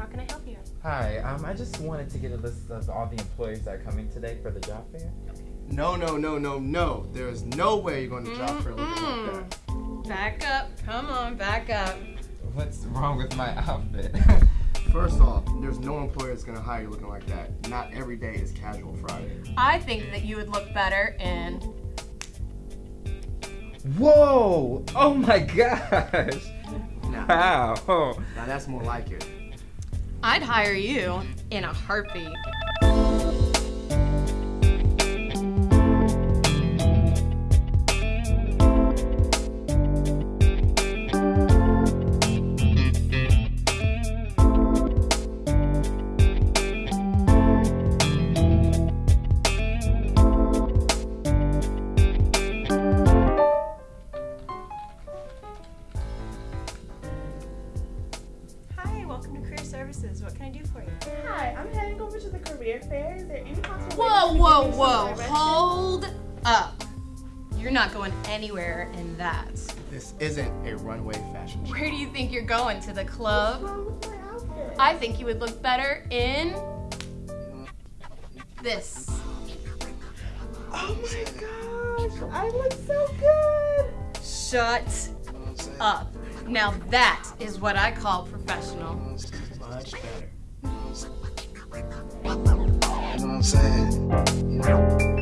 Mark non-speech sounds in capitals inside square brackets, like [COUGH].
um, I help you? Hi, I just wanted to get a list of all the employees that are coming today for the job fair. No, no, no, no, no. There is no way you're going to job fair looking like that. Back up. Come on, back up. What's wrong with my outfit? [LAUGHS] First off, there's no employer that's going to hire you looking like that. Not every day is casual Friday. I think that you would look better in. Whoa! Oh my [LAUGHS] gosh! Now, Wow! now that's more like it. I'd hire you in a heartbeat. Welcome to Career Services. What can I do for you? Hi, I'm heading over to the career fair. Is there any possible Whoa, way whoa, you can give me some whoa. directions? Hold up. You're not going anywhere in that. This isn't a runway fashion show. Where do you think you're going? To the club? What's wrong with my outfit? I think you would look better in this. oh my gosh, I look so good. Shut up. Now that is what I call professional. Much better. You know what I'm saying?